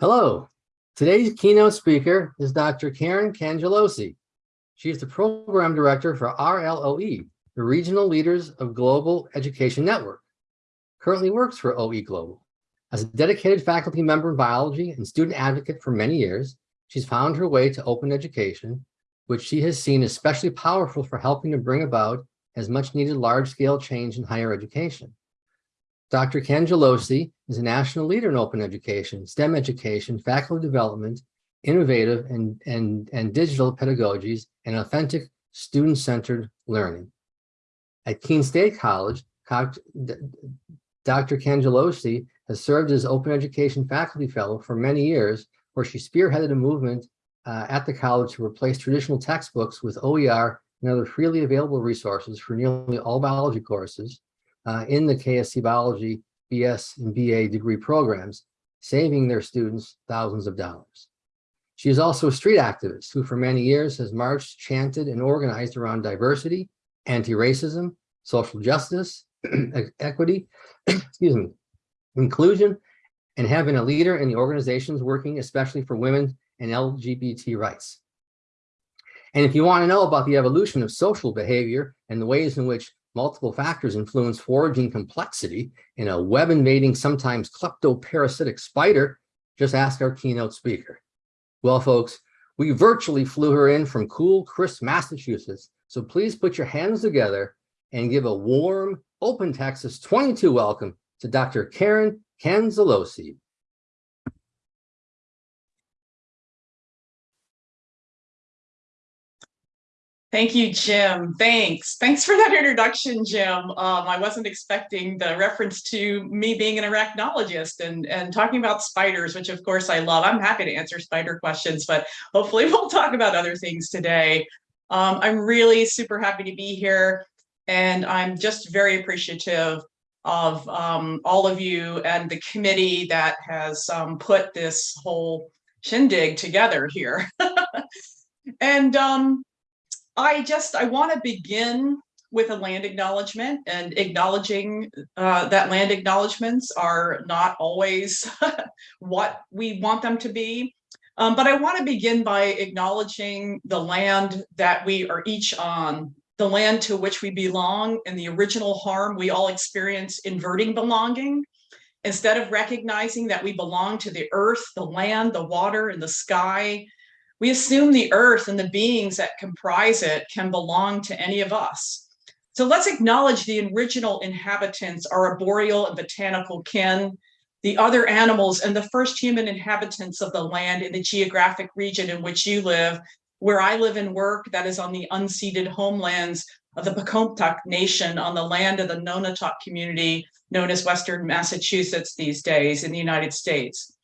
Hello, today's keynote speaker is Dr. Karen Cangialosi. She is the program director for RLOE, the Regional Leaders of Global Education Network. Currently works for OE Global. As a dedicated faculty member in biology and student advocate for many years, she's found her way to open education, which she has seen especially powerful for helping to bring about as much needed large-scale change in higher education. Dr. Ken Cangialosi is a national leader in open education, STEM education, faculty development, innovative and, and, and digital pedagogies, and authentic student-centered learning. At Keene State College, Dr. Cangialosi has served as open education faculty fellow for many years, where she spearheaded a movement uh, at the college to replace traditional textbooks with OER and other freely available resources for nearly all biology courses, uh, in the KSC Biology BS and BA degree programs, saving their students thousands of dollars. She is also a street activist who for many years has marched, chanted, and organized around diversity, anti-racism, social justice, equity, excuse me, inclusion, and have been a leader in the organizations working especially for women and LGBT rights. And if you want to know about the evolution of social behavior and the ways in which multiple factors influence foraging complexity in a web invading, sometimes kleptoparasitic spider, just ask our keynote speaker. Well, folks, we virtually flew her in from cool, crisp Massachusetts. So please put your hands together and give a warm, open Texas 22 welcome to Dr. Karen Cangialosi. Thank you, Jim. Thanks. Thanks for that introduction, Jim. Um, I wasn't expecting the reference to me being an arachnologist and, and talking about spiders, which of course I love. I'm happy to answer spider questions, but hopefully we'll talk about other things today. Um, I'm really super happy to be here and I'm just very appreciative of um, all of you and the committee that has um, put this whole shindig together here. and um, I just, I want to begin with a land acknowledgement and acknowledging uh, that land acknowledgements are not always what we want them to be. Um, but I want to begin by acknowledging the land that we are each on, the land to which we belong and the original harm we all experience inverting belonging. Instead of recognizing that we belong to the earth, the land, the water, and the sky, we assume the earth and the beings that comprise it can belong to any of us. So let's acknowledge the original inhabitants, our arboreal and botanical kin, the other animals and the first human inhabitants of the land in the geographic region in which you live, where I live and work, that is on the unceded homelands of the Pocumtuck Nation on the land of the Nonotuck community known as Western Massachusetts these days in the United States.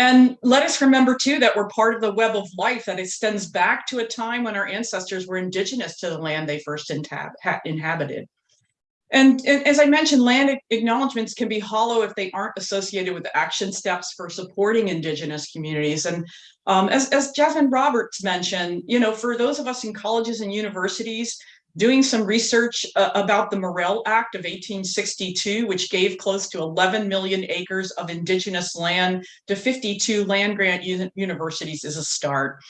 And let us remember too that we're part of the web of life that extends back to a time when our ancestors were indigenous to the land they first inhabited. And, and, as I mentioned, land acknowledgements can be hollow if they aren't associated with action steps for supporting indigenous communities. And um, as, as Jasmine Roberts mentioned, you know, for those of us in colleges and universities, doing some research uh, about the Morrill Act of 1862, which gave close to 11 million acres of indigenous land to 52 land grant universities is a start.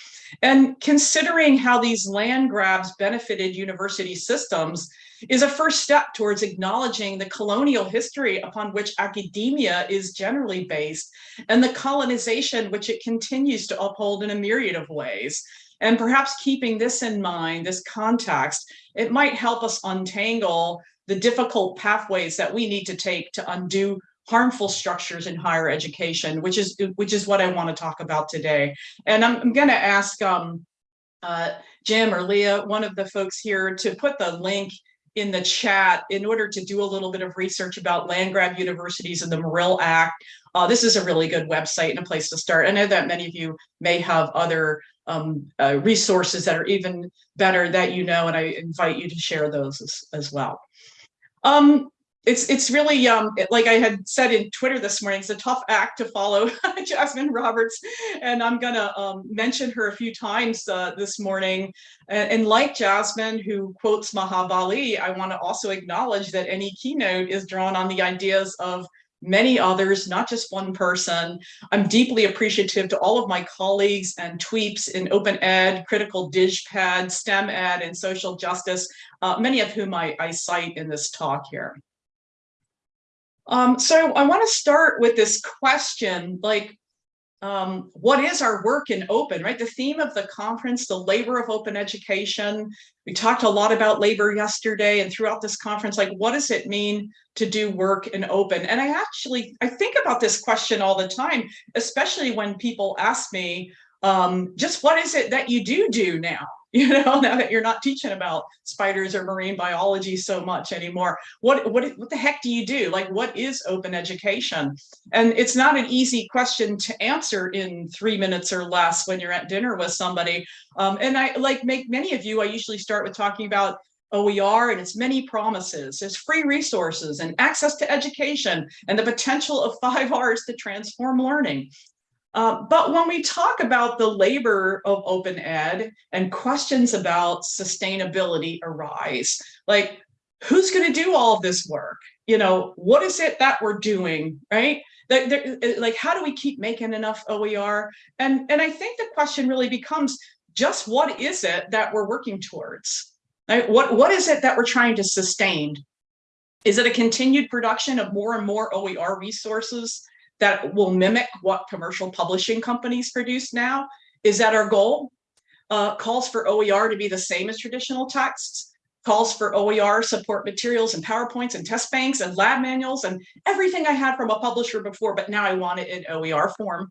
And considering how these land grabs benefited university systems is a first step towards acknowledging the colonial history upon which academia is generally based and the colonization which it continues to uphold in a myriad of ways. And perhaps keeping this in mind, this context, it might help us untangle the difficult pathways that we need to take to undo harmful structures in higher education, which is which is what I want to talk about today. And I'm, I'm going to ask um, uh, Jim or Leah, one of the folks here, to put the link in the chat in order to do a little bit of research about land grab universities and the Morrill Act. Uh, this is a really good website and a place to start. I know that many of you may have other um, uh, resources that are even better that you know, and I invite you to share those as, as well. Um, it's it's really um like I had said in Twitter this morning, it's a tough act to follow Jasmine Roberts, and I'm gonna um, mention her a few times uh, this morning. And, and, like Jasmine, who quotes Maha Bali, I want to also acknowledge that any keynote is drawn on the ideas of many others, not just one person. I'm deeply appreciative to all of my colleagues and tweeps in open ed, critical digped, STEM ed, and social justice, uh, many of whom I, I cite in this talk here. Um, so I want to start with this question, like, um, what is our work in open, right? The theme of the conference, the labor of open education. We talked a lot about labor yesterday and throughout this conference, like what does it mean to do work in open? And I actually, I think about this question all the time, especially when people ask me, um, just what is it that you do do now? you know, now that you're not teaching about spiders or marine biology so much anymore. What, what, what the heck do you do? Like, what is open education? And it's not an easy question to answer in three minutes or less when you're at dinner with somebody. Um, and I like make many of you, I usually start with talking about OER and its many promises. There's free resources and access to education and the potential of five R's to transform learning. Uh, but when we talk about the labor of open ed and questions about sustainability arise, like who's going to do all this work? You know, what is it that we're doing, right? Like, how do we keep making enough OER? And, and I think the question really becomes just what is it that we're working towards? Right? What, what is it that we're trying to sustain? Is it a continued production of more and more OER resources that will mimic what commercial publishing companies produce now. Is that our goal? Uh, calls for OER to be the same as traditional texts, calls for OER support materials and PowerPoints and test banks and lab manuals and everything I had from a publisher before, but now I want it in OER form.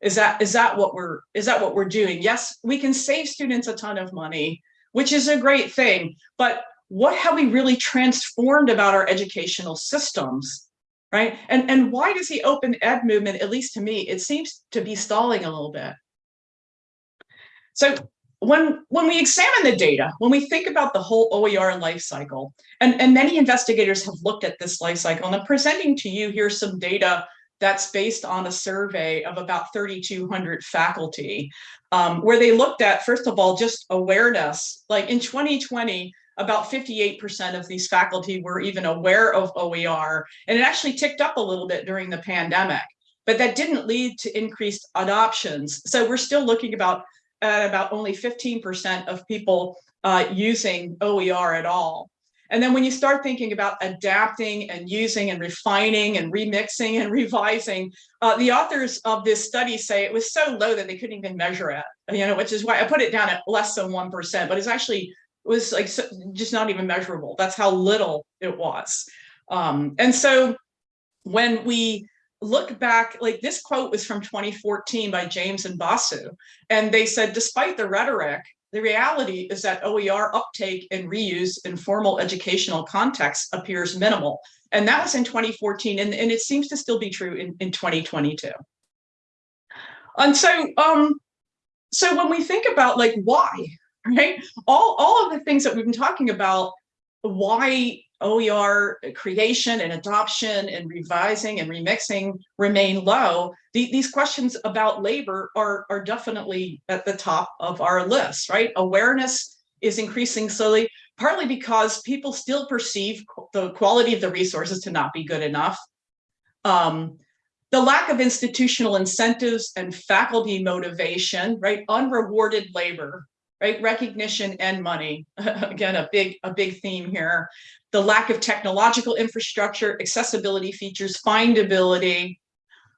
Is that is that what we're is that what we're doing? Yes, we can save students a ton of money, which is a great thing, but what have we really transformed about our educational systems right? And, and why does the open ed movement, at least to me, it seems to be stalling a little bit. So when, when we examine the data, when we think about the whole OER life cycle, and, and many investigators have looked at this life cycle, and I'm presenting to you here some data that's based on a survey of about 3,200 faculty, um, where they looked at, first of all, just awareness. Like in 2020, about 58% of these faculty were even aware of OER, and it actually ticked up a little bit during the pandemic, but that didn't lead to increased adoptions. So we're still looking about at about only 15% of people uh, using OER at all. And then when you start thinking about adapting and using and refining and remixing and revising, uh, the authors of this study say it was so low that they couldn't even measure it, you know, which is why I put it down at less than 1%, but it's actually was like so, just not even measurable. That's how little it was. Um, and so when we look back, like this quote was from 2014 by James and Basu, and they said, despite the rhetoric, the reality is that OER uptake and reuse in formal educational contexts appears minimal. And that was in 2014, and, and it seems to still be true in, in 2022. And so, um, so when we think about like why, right? All, all of the things that we've been talking about, why OER creation and adoption and revising and remixing remain low, the, these questions about labor are, are definitely at the top of our list, right? Awareness is increasing slowly, partly because people still perceive the quality of the resources to not be good enough. Um, the lack of institutional incentives and faculty motivation, right? Unrewarded labor right? Recognition and money. Again, a big, a big theme here. The lack of technological infrastructure, accessibility features, findability.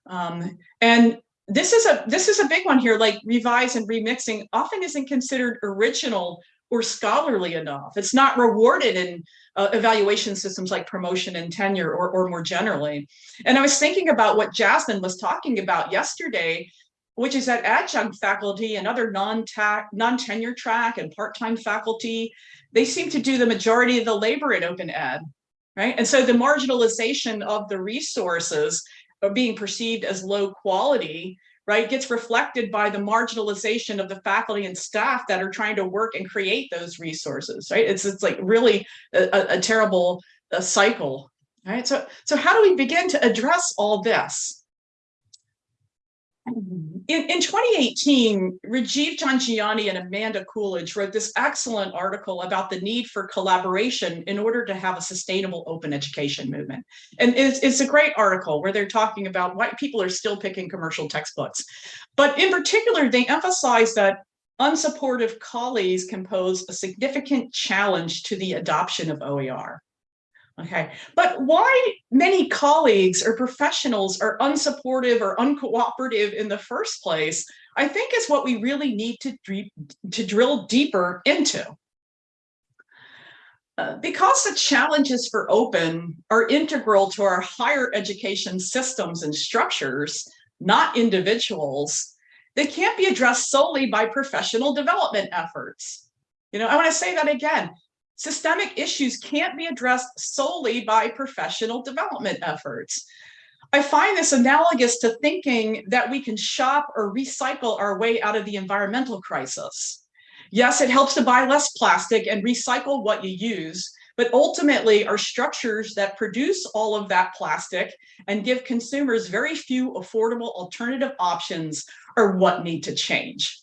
Um, and this is a this is a big one here, like revise and remixing often isn't considered original or scholarly enough. It's not rewarded in uh, evaluation systems like promotion and tenure or, or more generally. And I was thinking about what Jasmine was talking about yesterday which is that adjunct faculty and other non-tenure track and part-time faculty, they seem to do the majority of the labor in open ed, right? And so the marginalization of the resources are being perceived as low quality, right, gets reflected by the marginalization of the faculty and staff that are trying to work and create those resources, right? It's, it's like really a, a terrible cycle, right? So, so how do we begin to address all this? In, in 2018, Rajiv Jhangiani and Amanda Coolidge wrote this excellent article about the need for collaboration in order to have a sustainable open education movement. And it's, it's a great article where they're talking about why people are still picking commercial textbooks. But in particular, they emphasize that unsupportive colleagues can pose a significant challenge to the adoption of OER. Okay, but why many colleagues or professionals are unsupportive or uncooperative in the first place, I think is what we really need to, to drill deeper into. Uh, because the challenges for open are integral to our higher education systems and structures, not individuals, they can't be addressed solely by professional development efforts. You know, I want to say that again. Systemic issues can't be addressed solely by professional development efforts. I find this analogous to thinking that we can shop or recycle our way out of the environmental crisis. Yes, it helps to buy less plastic and recycle what you use, but ultimately our structures that produce all of that plastic and give consumers very few affordable alternative options are what need to change.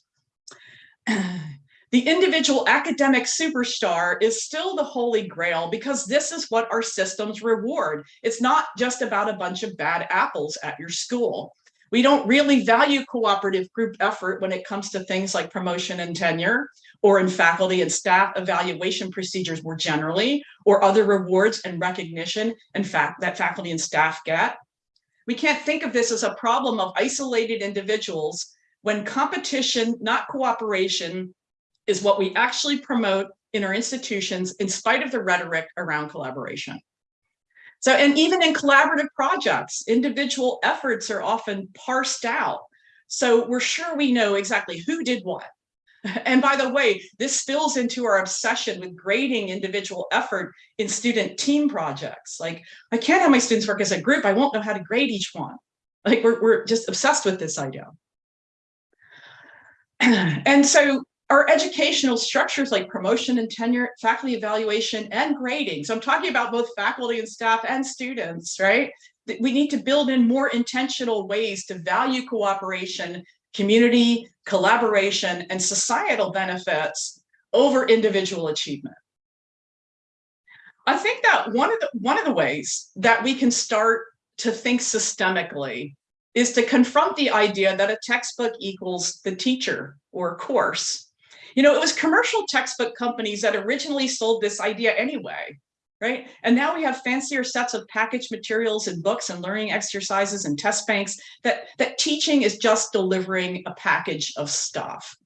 The individual academic superstar is still the holy grail because this is what our systems reward. It's not just about a bunch of bad apples at your school. We don't really value cooperative group effort when it comes to things like promotion and tenure, or in faculty and staff evaluation procedures more generally, or other rewards and recognition in fact that faculty and staff get. We can't think of this as a problem of isolated individuals when competition, not cooperation, is what we actually promote in our institutions in spite of the rhetoric around collaboration. So, and even in collaborative projects, individual efforts are often parsed out. So we're sure we know exactly who did what. And by the way, this spills into our obsession with grading individual effort in student team projects. Like, I can't have my students work as a group. I won't know how to grade each one. Like, we're, we're just obsessed with this idea. And so our educational structures like promotion and tenure, faculty evaluation, and grading. So I'm talking about both faculty and staff and students, right? We need to build in more intentional ways to value cooperation, community, collaboration, and societal benefits over individual achievement. I think that one of the one of the ways that we can start to think systemically is to confront the idea that a textbook equals the teacher or course you know, it was commercial textbook companies that originally sold this idea anyway, right? And now we have fancier sets of packaged materials and books and learning exercises and test banks that, that teaching is just delivering a package of stuff.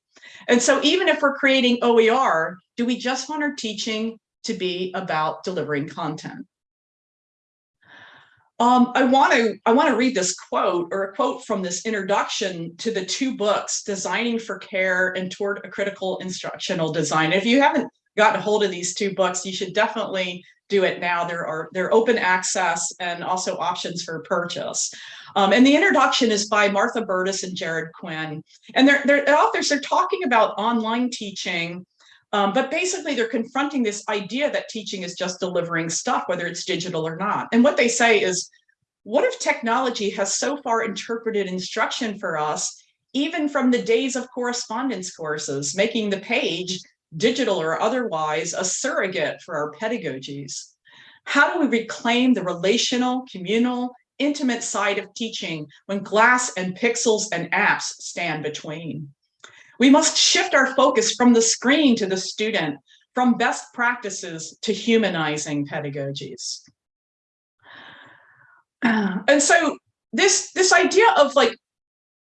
And so even if we're creating OER, do we just want our teaching to be about delivering content? Um, I want to I want to read this quote or a quote from this introduction to the two books, Designing for Care and Toward a Critical Instructional Design. If you haven't gotten a hold of these two books, you should definitely do it now. There are they're open access and also options for purchase. Um, and the introduction is by Martha Burtis and Jerod Quinn. And they're, they're authors, they're talking about online teaching um, but basically, they're confronting this idea that teaching is just delivering stuff, whether it's digital or not. And what they say is, what if technology has so far interpreted instruction for us, even from the days of correspondence courses, making the page, digital or otherwise, a surrogate for our pedagogies? How do we reclaim the relational, communal, intimate side of teaching when glass and pixels and apps stand between? We must shift our focus from the screen to the student, from best practices to humanizing pedagogies. Uh. And so this, this idea of like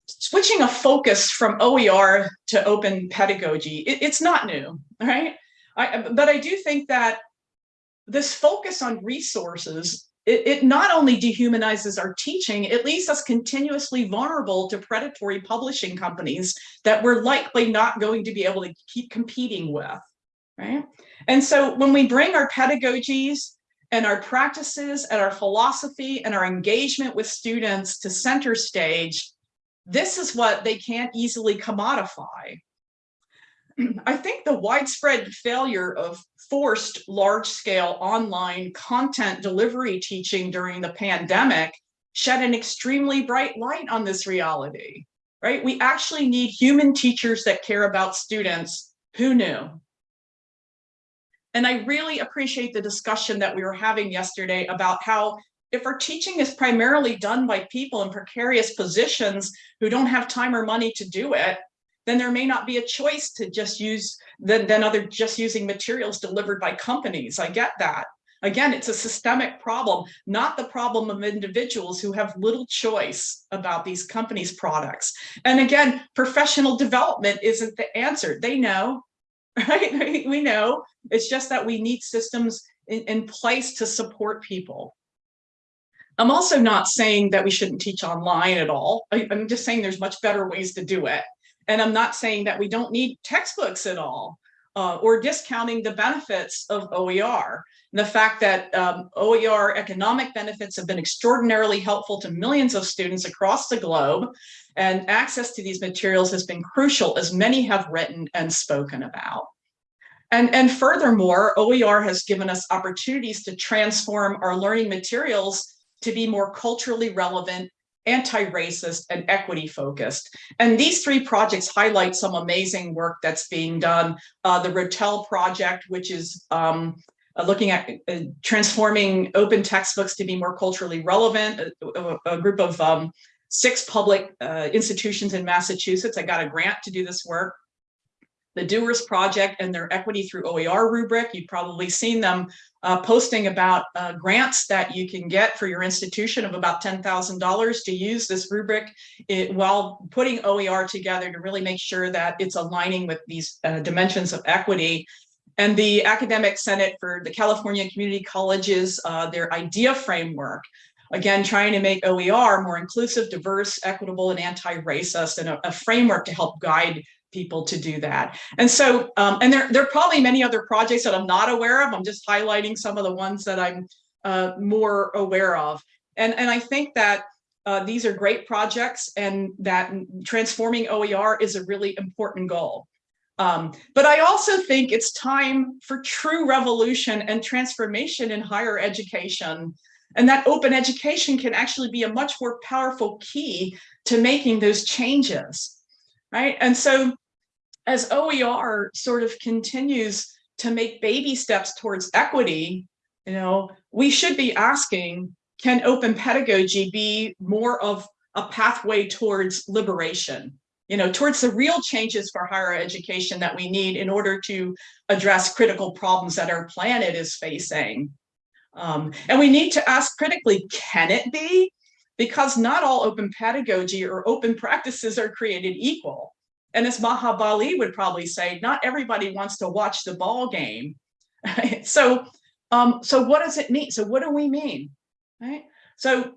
switching a focus from OER to open pedagogy, it, it's not new, right? I, but I do think that this focus on resources it, it not only dehumanizes our teaching, it leaves us continuously vulnerable to predatory publishing companies that we're likely not going to be able to keep competing with, right? And so when we bring our pedagogies and our practices and our philosophy and our engagement with students to center stage, this is what they can't easily commodify. I think the widespread failure of forced large-scale online content delivery teaching during the pandemic shed an extremely bright light on this reality. right? We actually need human teachers that care about students. Who knew? And I really appreciate the discussion that we were having yesterday about how if our teaching is primarily done by people in precarious positions who don't have time or money to do it, then there may not be a choice to just use than, than other just using materials delivered by companies. I get that. Again, it's a systemic problem, not the problem of individuals who have little choice about these companies' products. And again, professional development isn't the answer. They know, right? We know. It's just that we need systems in, in place to support people. I'm also not saying that we shouldn't teach online at all. I, I'm just saying there's much better ways to do it. And I'm not saying that we don't need textbooks at all uh, or discounting the benefits of OER. And the fact that um, OER economic benefits have been extraordinarily helpful to millions of students across the globe and access to these materials has been crucial as many have written and spoken about. And, and furthermore, OER has given us opportunities to transform our learning materials to be more culturally relevant anti-racist and equity focused. And these three projects highlight some amazing work that's being done. Uh, the Rotel project, which is um, uh, looking at uh, transforming open textbooks to be more culturally relevant, a, a, a group of um, six public uh, institutions in Massachusetts. I got a grant to do this work the Doers Project and their Equity Through OER rubric. You've probably seen them uh, posting about uh, grants that you can get for your institution of about $10,000 to use this rubric it, while putting OER together to really make sure that it's aligning with these uh, dimensions of equity. And the Academic Senate for the California Community Colleges, uh, their IDEA framework, again, trying to make OER more inclusive, diverse, equitable, and anti-racist, and a, a, framework to help guide people to do that. And so, um, and there, there are probably many other projects that I'm not aware of. I'm just highlighting some of the ones that I'm uh, more aware of. And, and I think that uh, these are great projects and that transforming OER is a really important goal. Um, but I also think it's time for true revolution and transformation in higher education. And that open education can actually be a much more powerful key to making those changes right? And so as OER sort of continues to make baby steps towards equity, you know, we should be asking, can open pedagogy be more of a pathway towards liberation, you know, towards the real changes for higher education that we need in order to address critical problems that our planet is facing. Um, and we need to ask critically, can it be? Because not all open pedagogy or open practices are created equal. And as Maha Bali would probably say, not everybody wants to watch the ball game. so, um, so what does it mean? So what do we mean? Right? So,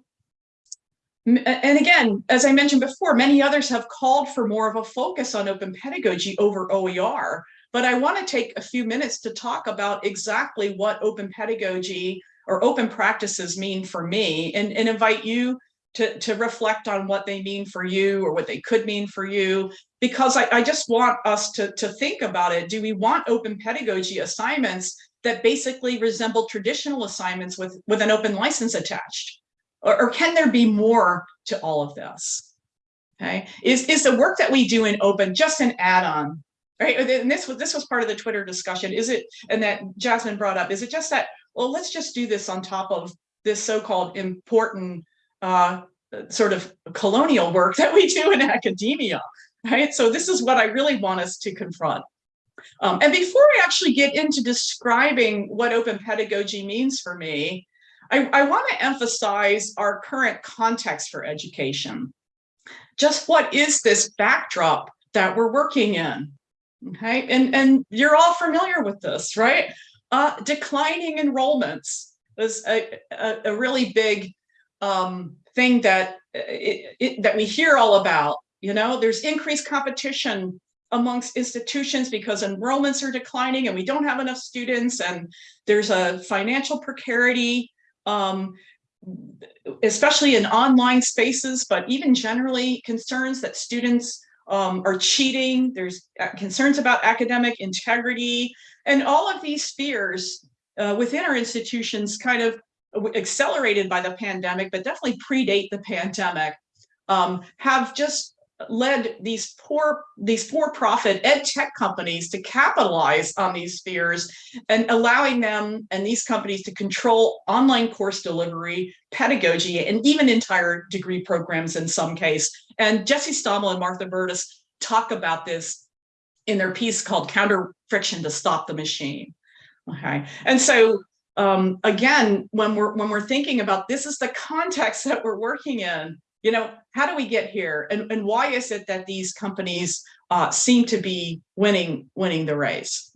and again, as I mentioned before, many others have called for more of a focus on open pedagogy over OER. But I want to take a few minutes to talk about exactly what open pedagogy or open practices mean for me and, and invite you to, to reflect on what they mean for you or what they could mean for you, because I, I just want us to, to think about it. Do we want open pedagogy assignments that basically resemble traditional assignments with, with an open license attached? Or, or can there be more to all of this? Okay, is, is the work that we do in open just an add-on? Right, and this was this was part of the Twitter discussion. Is it, and that Jasmine brought up, is it just that, well, let's just do this on top of this so-called important uh, sort of colonial work that we do in academia, right? So this is what I really want us to confront. Um, and before I actually get into describing what open pedagogy means for me, I, I want to emphasize our current context for education. Just what is this backdrop that we're working in? Okay, and, and you're all familiar with this, right? Uh, declining enrollments is a, a, a really big um, thing that uh, it, it, that we hear all about. You know, there's increased competition amongst institutions because enrollments are declining and we don't have enough students and there's a financial precarity, um, especially in online spaces, but even generally concerns that students um, are cheating. There's uh, concerns about academic integrity and all of these fears uh, within our institutions kind of accelerated by the pandemic, but definitely predate the pandemic, um, have just led these poor these for-profit ed tech companies to capitalize on these fears and allowing them and these companies to control online course delivery pedagogy and even entire degree programs in some case. And jesse stommel and martha burtis talk about this in their piece called counter friction to stop the machine. Okay. And so um, again when we're when we're thinking about this is the context that we're working in you know, how do we get here? And, and why is it that these companies uh, seem to be winning, winning the race?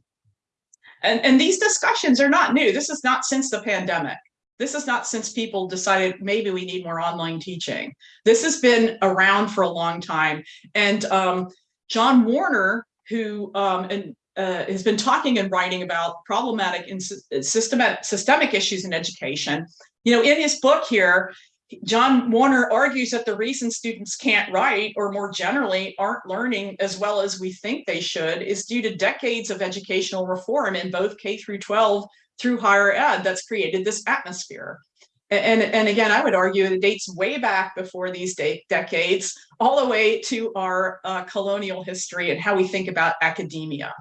And, and these discussions are not new. This is not since the pandemic. This is not since people decided maybe we need more online teaching. This has been around for a long time. And um, John Warner, who um, and, uh, has been talking and writing about problematic and systemic, systemic issues in education. You know, in his book here, John Warner argues that the reason students can't write or more generally aren't learning as well as we think they should is due to decades of educational reform in both K through 12 through higher ed that's created this atmosphere. And, and again, I would argue it dates way back before these decades, all the way to our uh, colonial history and how we think about academia.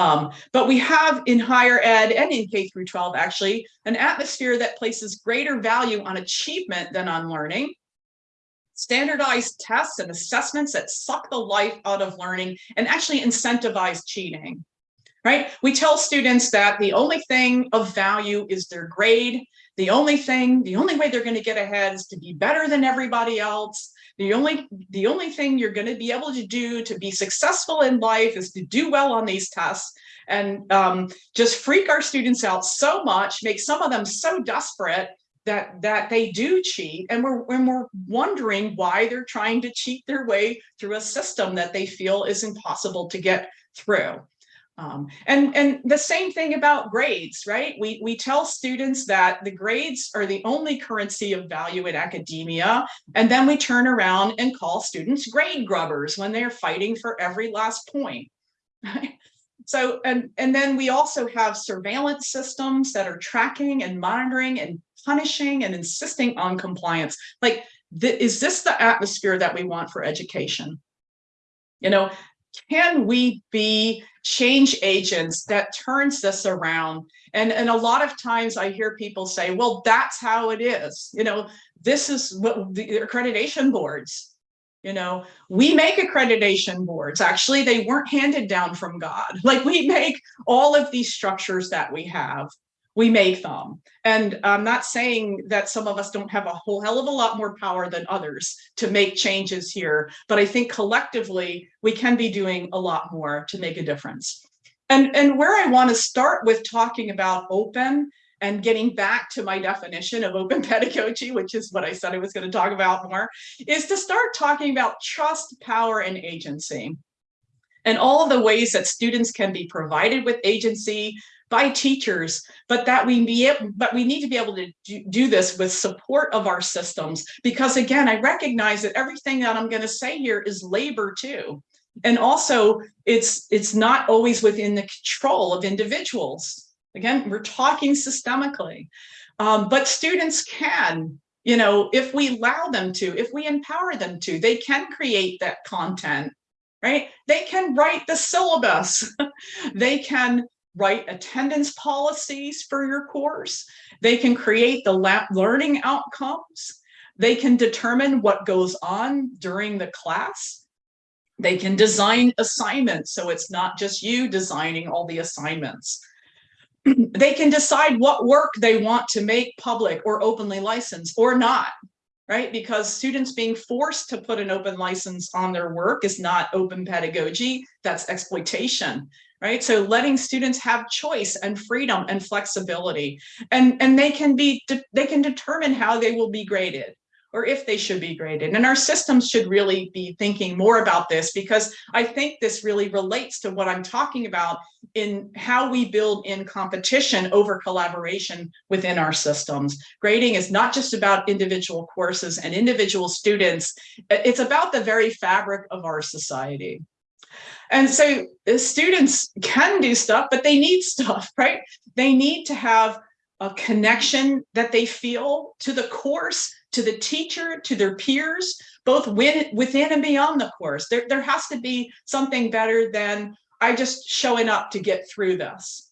Um, but we have in higher ed and in K through 12 actually an atmosphere that places greater value on achievement than on learning. Standardized tests and assessments that suck the life out of learning and actually incentivize cheating, right? We tell students that the only thing of value is their grade. The only thing, the only way they're gonna get ahead is to be better than everybody else. The only, the only thing you're going to be able to do to be successful in life is to do well on these tests. And um, just freak our students out so much, make some of them so desperate that that they do cheat. And we're when we're wondering why they're trying to cheat their way through a system that they feel is impossible to get through um, and, and the same thing about grades, right? We, we tell students that the grades are the only currency of value in academia, and then we turn around and call students grade grubbers when they're fighting for every last point. Right? so, and, and then we also have surveillance systems that are tracking and monitoring and punishing and insisting on compliance. Like, is this the atmosphere that we want for education? You know, can we be change agents that turns this around? And, and a lot of times I hear people say, well, that's how it is. You know, this is what the accreditation boards, you know, we make accreditation boards. Actually, they weren't handed down from God. Like we make all of these structures that we have we make them. And I'm not saying that some of us don't have a whole hell of a lot more power than others to make changes here, but I think collectively we can be doing a lot more to make a difference. And, and where I want to start with talking about open and getting back to my definition of open pedagogy, which is what I said I was going to talk about more, is to start talking about trust, power, and agency and all of the ways that students can be provided with agency by teachers, but that we be but we need to be able to do, do this with support of our systems. Because again, I recognize that everything that I'm going to say here is labor too. And also it's, it's not always within the control of individuals. Again, we're talking systemically, um, but students can, you know, if we allow them to, if we empower them to, they can create that content right? They can write the syllabus. they can write attendance policies for your course. They can create the learning outcomes. They can determine what goes on during the class. They can design assignments, so it's not just you designing all the assignments. they can decide what work they want to make public or openly licensed or not, right? Because students being forced to put an open license on their work is not open pedagogy, that's exploitation, right? So letting students have choice and freedom and flexibility, and, and they can be, they can determine how they will be graded or if they should be graded. And our systems should really be thinking more about this because I think this really relates to what I'm talking about in how we build in competition over collaboration within our systems. Grading is not just about individual courses and individual students, it's about the very fabric of our society. And so students can do stuff, but they need stuff, right? They need to have a connection that they feel to the course, to the teacher, to their peers, both within and beyond the course. There, there has to be something better than I just showing up to get through this.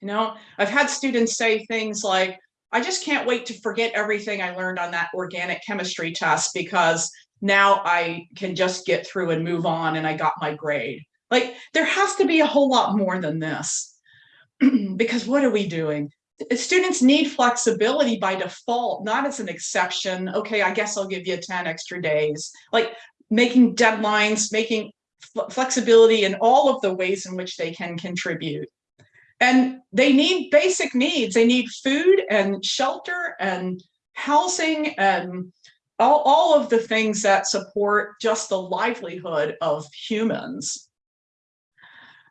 You know, I've had students say things like, I just can't wait to forget everything I learned on that organic chemistry test because now I can just get through and move on and I got my grade. Like there has to be a whole lot more than this because what are we doing? Students need flexibility by default, not as an exception. Okay, I guess I'll give you 10 extra days. Like making deadlines, making flexibility in all of the ways in which they can contribute. And they need basic needs. They need food and shelter and housing and all, all of the things that support just the livelihood of humans.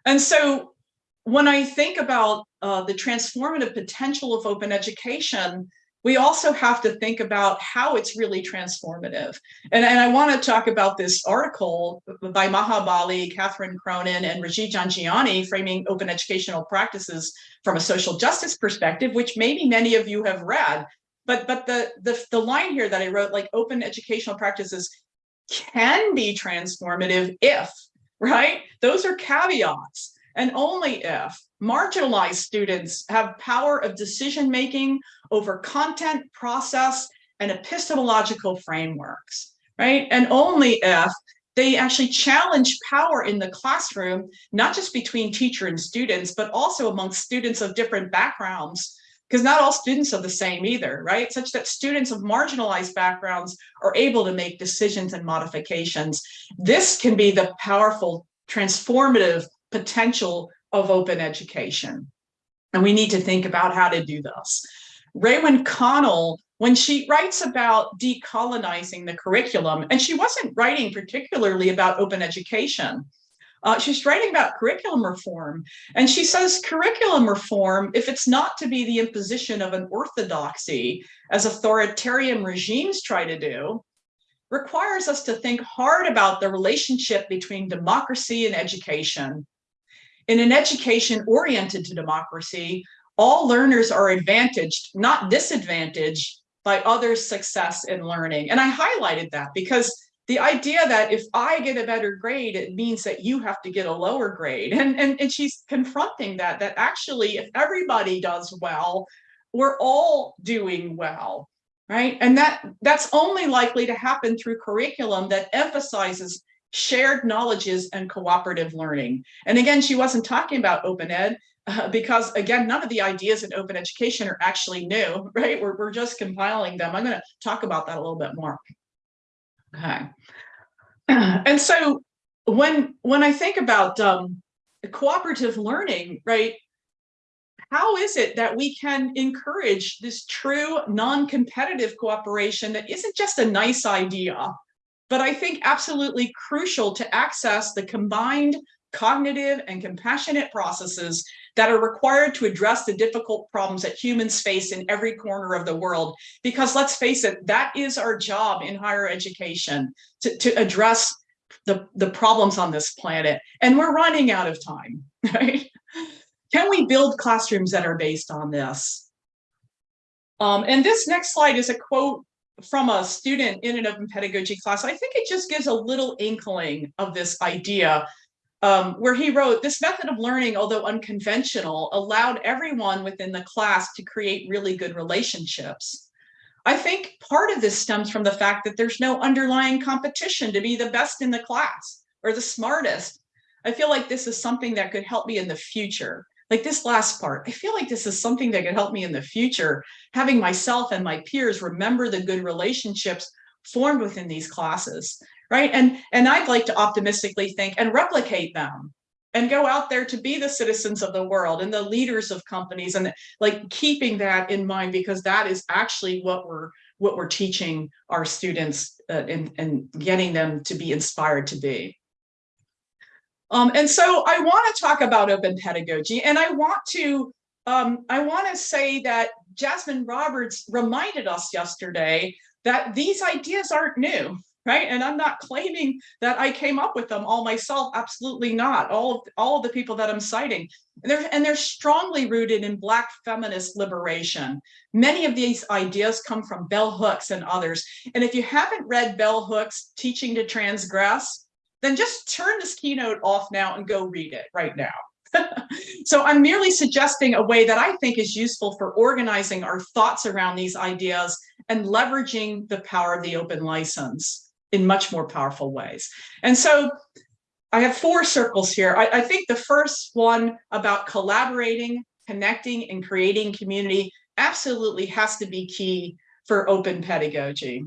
And so when I think about uh, the transformative potential of open education, we also have to think about how it's really transformative. And, and I want to talk about this article by Maha Bali, Catherine Cronin, and Rajiv Jhangiani, framing open educational practices from a social justice perspective, which maybe many of you have read. But, but the, the, the line here that I wrote, like open educational practices can be transformative if, right? Those are caveats and only if marginalized students have power of decision making over content, process, and epistemological frameworks, right? And only if they actually challenge power in the classroom, not just between teacher and students, but also amongst students of different backgrounds, because not all students are the same either, right? Such that students of marginalized backgrounds are able to make decisions and modifications. This can be the powerful transformative potential of open education. And we need to think about how to do this. Raewyn Connell, when she writes about decolonizing the curriculum, and she wasn't writing particularly about open education, uh, she's writing about curriculum reform. And she says curriculum reform, if it's not to be the imposition of an orthodoxy, as authoritarian regimes try to do, requires us to think hard about the relationship between democracy and education in an education oriented to democracy, all learners are advantaged, not disadvantaged by others' success in learning. And I highlighted that because the idea that if I get a better grade, it means that you have to get a lower grade. And, and, and she's confronting that, that actually if everybody does well, we're all doing well, right? And that that's only likely to happen through curriculum that emphasizes shared knowledges and cooperative learning. And again, she wasn't talking about open ed uh, because again, none of the ideas in open education are actually new, right? We're, we're just compiling them. I'm gonna talk about that a little bit more. Okay. And so when, when I think about um, cooperative learning, right, how is it that we can encourage this true non-competitive cooperation that isn't just a nice idea, but I think absolutely crucial to access the combined cognitive and compassionate processes that are required to address the difficult problems that humans face in every corner of the world. Because let's face it, that is our job in higher education, to, to address the, the problems on this planet. And we're running out of time, right? Can we build classrooms that are based on this? Um, and this next slide is a quote from a student in an open pedagogy class, I think it just gives a little inkling of this idea um, where he wrote, this method of learning, although unconventional, allowed everyone within the class to create really good relationships. I think part of this stems from the fact that there's no underlying competition to be the best in the class or the smartest. I feel like this is something that could help me in the future like this last part, I feel like this is something that could help me in the future, having myself and my peers remember the good relationships formed within these classes, right? And, and I'd like to optimistically think and replicate them and go out there to be the citizens of the world and the leaders of companies and like keeping that in mind because that is actually what we're what we're teaching our students uh, and, and getting them to be inspired to be. Um, and so I want to talk about open pedagogy and I want to um, I want to say that Jasmine Roberts reminded us yesterday that these ideas aren't new, right? And I'm not claiming that I came up with them all myself. Absolutely not. All of all of the people that I'm citing, and they're and they're strongly rooted in Black feminist liberation. Many of these ideas come from Bell Hooks and others. And if you haven't read Bell Hooks' Teaching to Transgress, then just turn this keynote off now and go read it right now. so I'm merely suggesting a way that I think is useful for organizing our thoughts around these ideas and leveraging the power of the open license in much more powerful ways. And so I have four circles here. I, I think the first one about collaborating, connecting, and creating community absolutely has to be key for open pedagogy.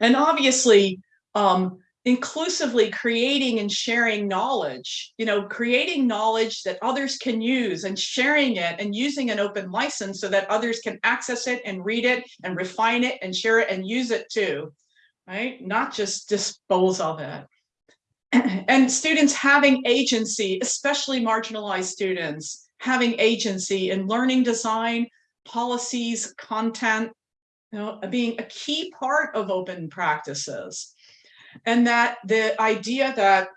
And obviously, um, inclusively creating and sharing knowledge, you know, creating knowledge that others can use and sharing it and using an open license so that others can access it and read it and refine it and share it and use it too, right? Not just dispose of it. and students having agency, especially marginalized students, having agency in learning design, policies, content, you know, being a key part of open practices and that the idea that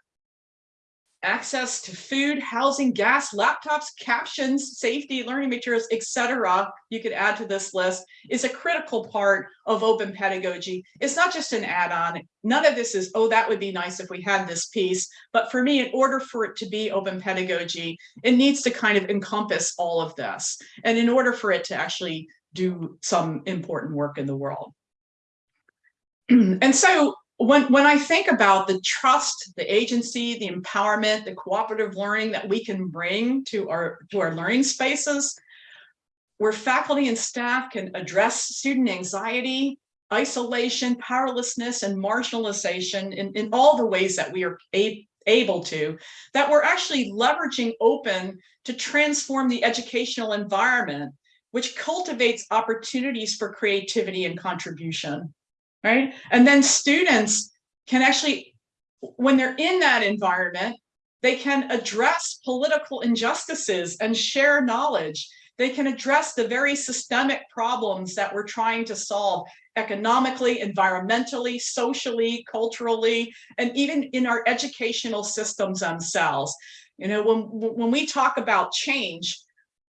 access to food, housing, gas, laptops, captions, safety, learning materials, etc., you could add to this list, is a critical part of open pedagogy. It's not just an add-on. None of this is, oh, that would be nice if we had this piece. But for me, in order for it to be open pedagogy, it needs to kind of encompass all of this. And in order for it to actually do some important work in the world. and so when, when I think about the trust, the agency, the empowerment, the cooperative learning that we can bring to our, to our learning spaces, where faculty and staff can address student anxiety, isolation, powerlessness, and marginalization in, in all the ways that we are able to, that we're actually leveraging open to transform the educational environment, which cultivates opportunities for creativity and contribution right? And then students can actually, when they're in that environment, they can address political injustices and share knowledge. They can address the very systemic problems that we're trying to solve economically, environmentally, socially, culturally, and even in our educational systems themselves. You know, when, when we talk about change,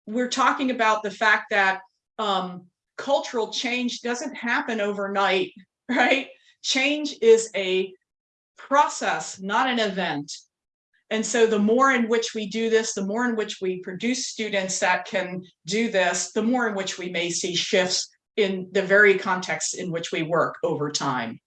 we're talking about the fact that um, cultural change doesn't happen overnight right? Change is a process, not an event. And so the more in which we do this, the more in which we produce students that can do this, the more in which we may see shifts in the very context in which we work over time.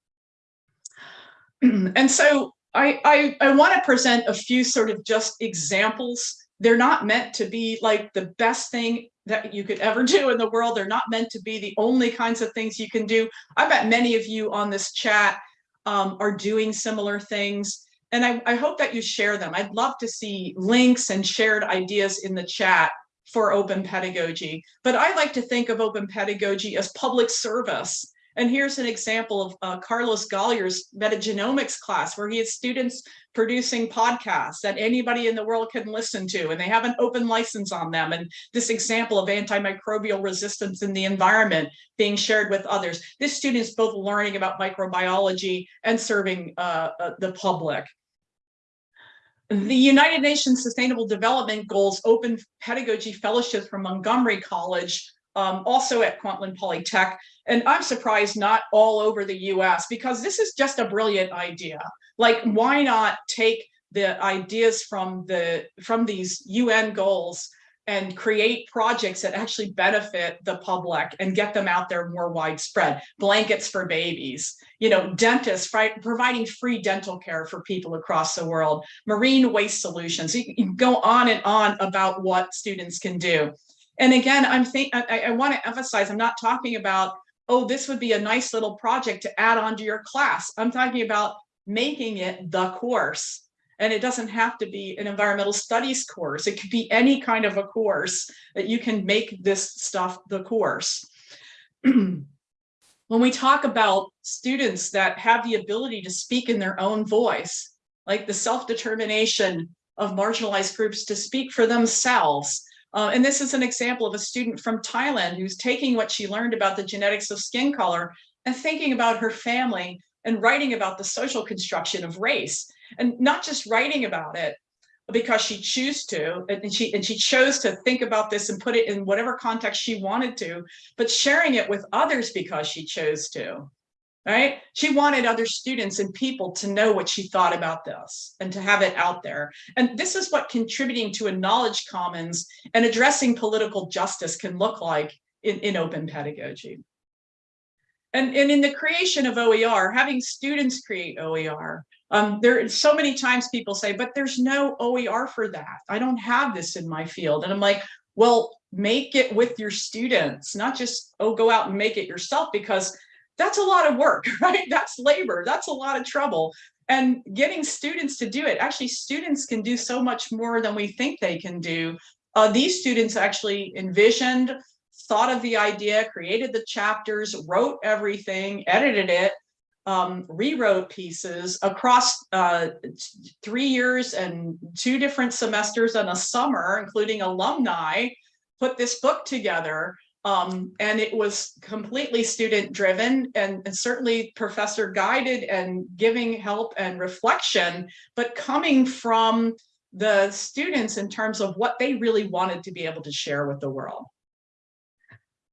and so I, I, I want to present a few sort of just examples. They're not meant to be like the best thing that you could ever do in the world. They're not meant to be the only kinds of things you can do. I bet many of you on this chat um, are doing similar things. And I, I hope that you share them. I'd love to see links and shared ideas in the chat for open pedagogy. But I like to think of open pedagogy as public service and here's an example of uh, Carlos Goller's metagenomics class where he has students producing podcasts that anybody in the world can listen to and they have an open license on them. And this example of antimicrobial resistance in the environment being shared with others. This student is both learning about microbiology and serving uh, uh, the public. The United Nations Sustainable Development Goals Open Pedagogy Fellowship from Montgomery College um, also at Kwantlen Polytech. And I'm surprised not all over the US because this is just a brilliant idea. Like, why not take the ideas from the from these UN goals and create projects that actually benefit the public and get them out there more widespread. Blankets for babies, you know, dentists providing free dental care for people across the world, marine waste solutions. You can go on and on about what students can do. And again, I'm think I, I want to emphasize, I'm not talking about, oh, this would be a nice little project to add on to your class. I'm talking about making it the course. And it doesn't have to be an environmental studies course. It could be any kind of a course that you can make this stuff the course. when we talk about students that have the ability to speak in their own voice, like the self-determination of marginalized groups to speak for themselves, uh, and this is an example of a student from Thailand who's taking what she learned about the genetics of skin color and thinking about her family and writing about the social construction of race. And not just writing about it because she chose to and she and she chose to think about this and put it in whatever context she wanted to but sharing it with others because she chose to right she wanted other students and people to know what she thought about this and to have it out there and this is what contributing to a knowledge commons and addressing political justice can look like in, in open pedagogy and, and in the creation of OER, having students create OER, um, there so many times people say, but there's no OER for that. I don't have this in my field. And I'm like, well, make it with your students, not just, oh, go out and make it yourself, because that's a lot of work, right? That's labor, that's a lot of trouble. And getting students to do it, actually students can do so much more than we think they can do. Uh, these students actually envisioned, thought of the idea, created the chapters, wrote everything, edited it, um, rewrote pieces across uh, three years and two different semesters and a summer, including alumni, put this book together. Um, and it was completely student driven and, and, certainly professor guided and giving help and reflection, but coming from the students in terms of what they really wanted to be able to share with the world.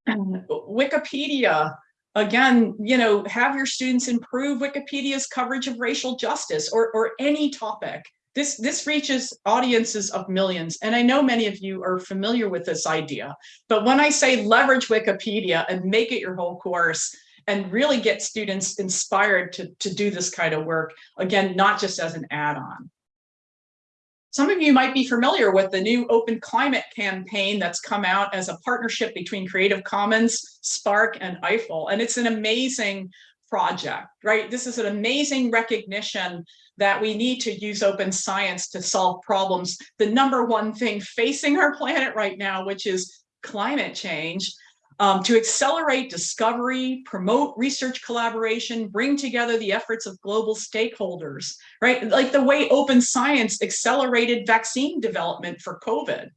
Wikipedia again, you know, have your students improve Wikipedia's coverage of racial justice or, or any topic. This, this reaches audiences of millions. And I know many of you are familiar with this idea, but when I say leverage Wikipedia and make it your whole course and really get students inspired to, to do this kind of work, again, not just as an add-on. Some of you might be familiar with the new Open Climate campaign that's come out as a partnership between Creative Commons, SPARC, and EIFL. And it's an amazing project, right? This is an amazing recognition that we need to use open science to solve problems. The number one thing facing our planet right now, which is climate change, um, to accelerate discovery, promote research collaboration, bring together the efforts of global stakeholders, right? Like the way open science accelerated vaccine development for COVID.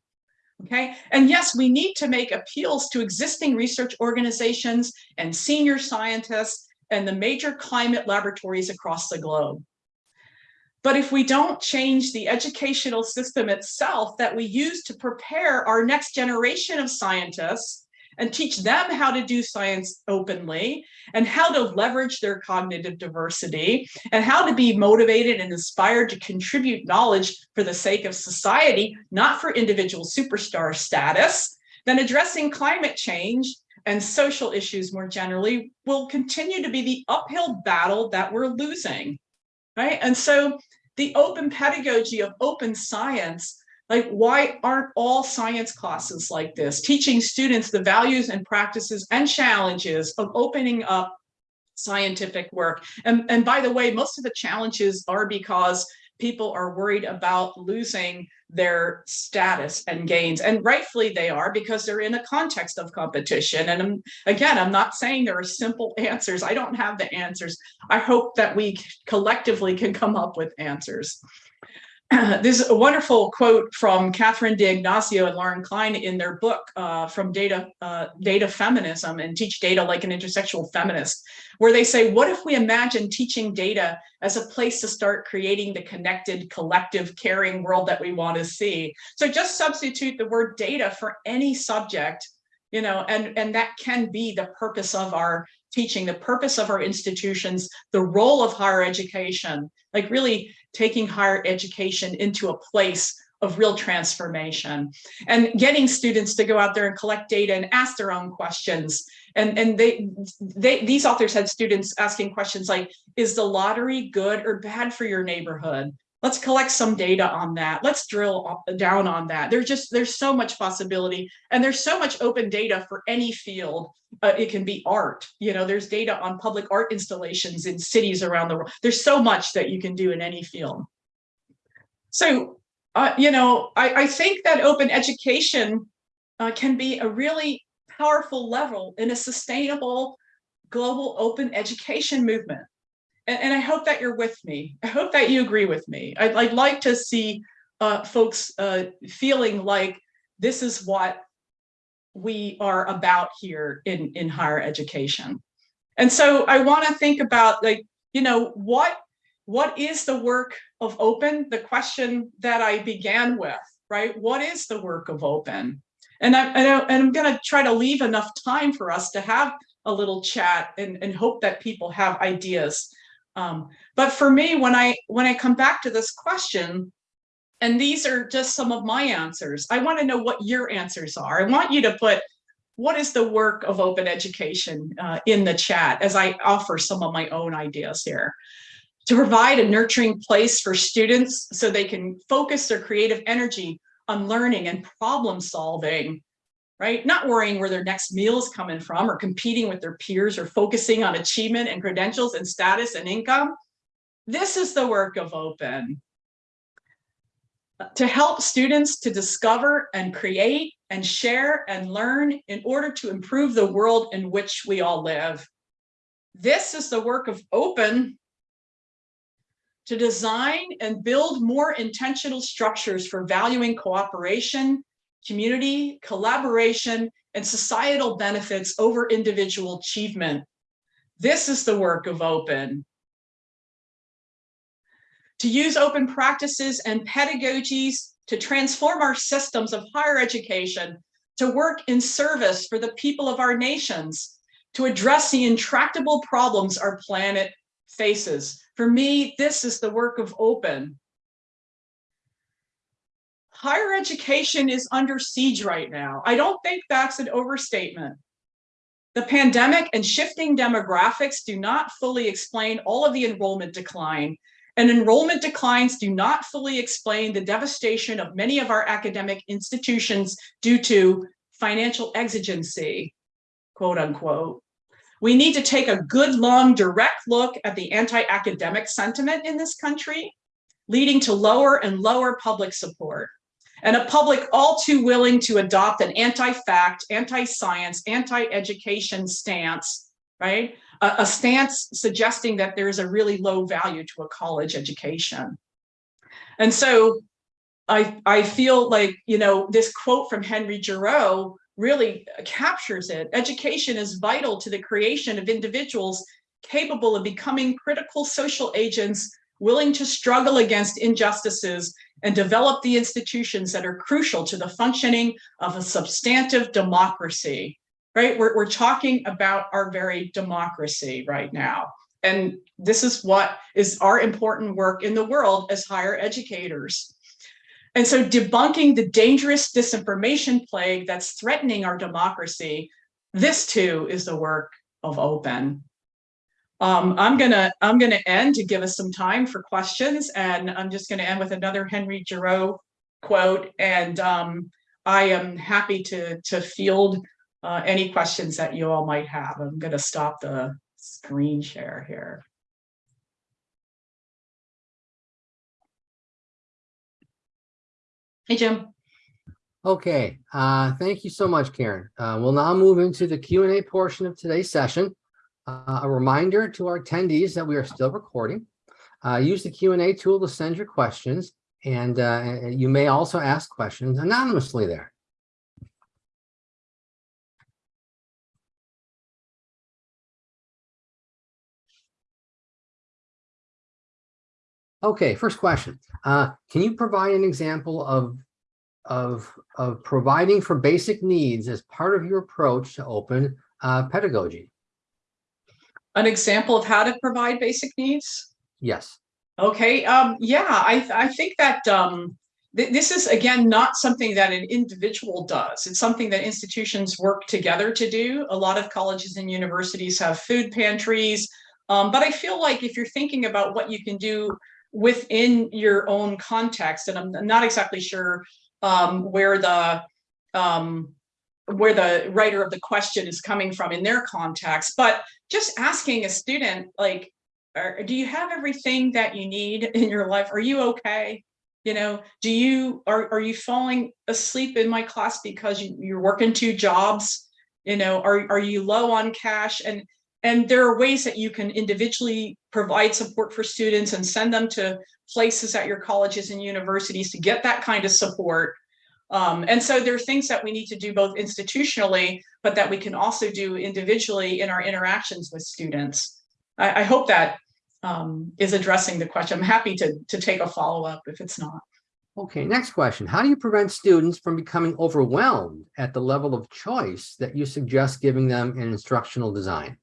Okay, and yes, we need to make appeals to existing research organizations and senior scientists and the major climate laboratories across the globe. But if we don't change the educational system itself that we use to prepare our next generation of scientists and teach them how to do science openly and how to leverage their cognitive diversity and how to be motivated and inspired to contribute knowledge for the sake of society, not for individual superstar status, then addressing climate change and social issues more generally will continue to be the uphill battle that we're losing, right? And so the open pedagogy of open science like, why aren't all science classes like this, teaching students the values and practices and challenges of opening up scientific work? And, and by the way, most of the challenges are because people are worried about losing their status and gains and rightfully they are because they're in a context of competition. And I'm, again i'm not saying there are simple answers. I don't have the answers. I hope that we collectively can come up with answers there's a wonderful quote from Catherine D'Ignazio and Lauren Klein in their book uh, from data, uh, data feminism and teach data like an intersectional feminist, where they say, what if we imagine teaching data as a place to start creating the connected, collective, caring world that we want to see? So just substitute the word data for any subject, you know, and, and that can be the purpose of our teaching, the purpose of our institutions, the role of higher education, like really taking higher education into a place of real transformation and getting students to go out there and collect data and ask their own questions. And, and they, they, these authors had students asking questions like, is the lottery good or bad for your neighborhood? Let's collect some data on that. Let's drill down on that. There's just, there's so much possibility and there's so much open data for any field. Uh, it can be art, you know, there's data on public art installations in cities around the world. There's so much that you can do in any field. So, uh, you know, I, I, think that open education uh, can be a really powerful level in a sustainable global open education movement and, and I hope that you're with me. I hope that you agree with me. I'd, I'd like to see uh, folks uh, feeling like this is what we are about here in, in higher education. And so I want to think about like, you know, what, what is the work of open? The question that I began with, right? What is the work of open? And, I, and, I, and I'm going to try to leave enough time for us to have a little chat and, and hope that people have ideas. Um, but for me, when I when I come back to this question, and these are just some of my answers, I want to know what your answers are. I want you to put what is the work of open education uh, in the chat as I offer some of my own ideas here. To provide a nurturing place for students so they can focus their creative energy on learning and problem solving right? Not worrying where their next meal is coming from or competing with their peers or focusing on achievement and credentials and status and income. This is the work of open. To help students to discover and create and share and learn in order to improve the world in which we all live. This is the work of open to design and build more intentional structures for valuing cooperation community, collaboration, and societal benefits over individual achievement. This is the work of open. To use open practices and pedagogies to transform our systems of higher education, to work in service for the people of our nations, to address the intractable problems our planet faces. For me, this is the work of open higher education is under siege right now. I don't think that's an overstatement. The pandemic and shifting demographics do not fully explain all of the enrollment decline, and enrollment declines do not fully explain the devastation of many of our academic institutions due to financial exigency, quote unquote. We need to take a good, long, direct look at the anti-academic sentiment in this country, leading to lower and lower public support and a public all too willing to adopt an anti-fact, anti-science, anti-education stance, right? A, a, stance suggesting that there is a really low value to a college education. And so I, I feel like, you know, this quote from Henry Giroux really captures it. Education is vital to the creation of individuals capable of becoming critical social agents willing to struggle against injustices and develop the institutions that are crucial to the functioning of a substantive democracy, right? We're, we're talking about our very democracy right now. And this is what is our important work in the world as higher educators. And so debunking the dangerous disinformation plague that's threatening our democracy, this too is the work of open. Um, I'm gonna I'm gonna end to give us some time for questions, and I'm just gonna end with another Henry Giroux quote. And um, I am happy to to field uh, any questions that you all might have. I'm gonna stop the screen share here. Hey, Jim. Okay, uh, thank you so much, Karen. Uh, we'll now move into the Q&A portion of today's session. Uh, a reminder to our attendees that we are still recording. Uh, use the Q&A tool to send your questions, and uh, you may also ask questions anonymously there. Okay, first question. Uh, can you provide an example of, of, of providing for basic needs as part of your approach to open uh, pedagogy? An example of how to provide basic needs? Yes. Okay. Um, yeah, I, I think that um, th this is, again, not something that an individual does. It's something that institutions work together to do. A lot of colleges and universities have food pantries. Um, but I feel like if you're thinking about what you can do within your own context, and I'm not exactly sure um, where the um, where the writer of the question is coming from in their context, but just asking a student, like, do you have everything that you need in your life? Are you okay? You know, do you, are, are you falling asleep in my class because you, you're working two jobs? You know, are, are you low on cash? And, and there are ways that you can individually provide support for students and send them to places at your colleges and universities to get that kind of support um, and so there are things that we need to do both institutionally, but that we can also do individually in our interactions with students. I, I hope that um, is addressing the question. I'm happy to, to take a follow-up if it's not. Okay, next question. How do you prevent students from becoming overwhelmed at the level of choice that you suggest giving them in instructional design?